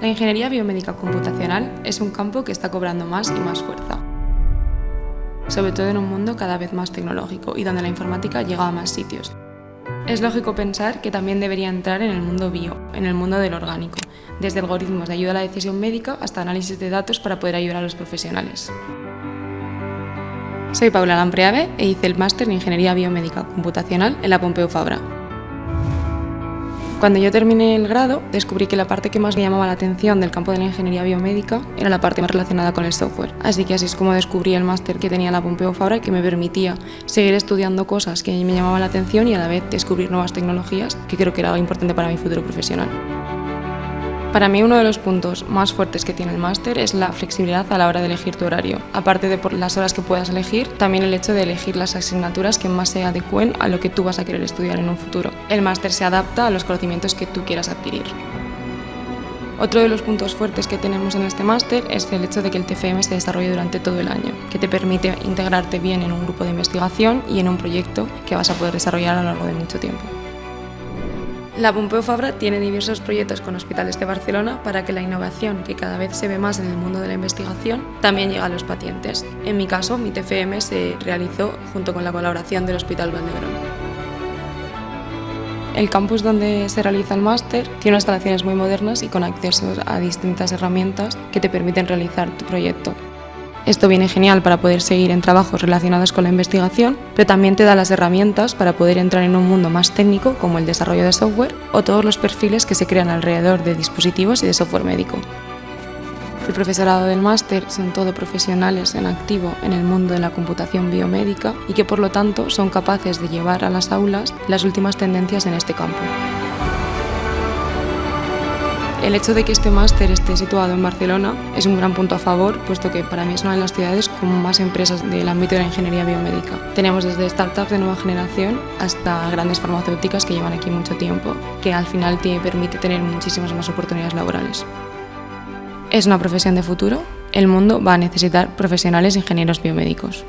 La ingeniería biomédica computacional es un campo que está cobrando más y más fuerza, sobre todo en un mundo cada vez más tecnológico y donde la informática llega a más sitios. Es lógico pensar que también debería entrar en el mundo bio, en el mundo del orgánico, desde algoritmos de ayuda a la decisión médica hasta análisis de datos para poder ayudar a los profesionales. Soy Paula Lampreave e hice el máster en Ingeniería Biomédica Computacional en la Pompeu Fabra. Cuando yo terminé el grado, descubrí que la parte que más me llamaba la atención del campo de la ingeniería biomédica era la parte más relacionada con el software. Así que así es como descubrí el máster que tenía la Pompeu Fabra que me permitía seguir estudiando cosas que me llamaban la atención y a la vez descubrir nuevas tecnologías, que creo que era importante para mi futuro profesional. Para mí uno de los puntos más fuertes que tiene el máster es la flexibilidad a la hora de elegir tu horario. Aparte de las horas que puedas elegir, también el hecho de elegir las asignaturas que más se adecúen a lo que tú vas a querer estudiar en un futuro. El máster se adapta a los conocimientos que tú quieras adquirir. Otro de los puntos fuertes que tenemos en este máster es el hecho de que el TFM se desarrolle durante todo el año, que te permite integrarte bien en un grupo de investigación y en un proyecto que vas a poder desarrollar a lo largo de mucho tiempo. La Pompeu Fabra tiene diversos proyectos con hospitales de Barcelona para que la innovación, que cada vez se ve más en el mundo de la investigación, también llegue a los pacientes. En mi caso, mi TFM se realizó junto con la colaboración del Hospital Valdebrón. El campus donde se realiza el máster tiene instalaciones muy modernas y con acceso a distintas herramientas que te permiten realizar tu proyecto. Esto viene genial para poder seguir en trabajos relacionados con la investigación, pero también te da las herramientas para poder entrar en un mundo más técnico como el desarrollo de software o todos los perfiles que se crean alrededor de dispositivos y de software médico. El profesorado del máster son todo profesionales en activo en el mundo de la computación biomédica y que por lo tanto son capaces de llevar a las aulas las últimas tendencias en este campo. El hecho de que este máster esté situado en Barcelona es un gran punto a favor, puesto que para mí es una de las ciudades con más empresas del ámbito de la ingeniería biomédica. Tenemos desde startups de nueva generación hasta grandes farmacéuticas que llevan aquí mucho tiempo, que al final te permite tener muchísimas más oportunidades laborales. Es una profesión de futuro, el mundo va a necesitar profesionales ingenieros biomédicos.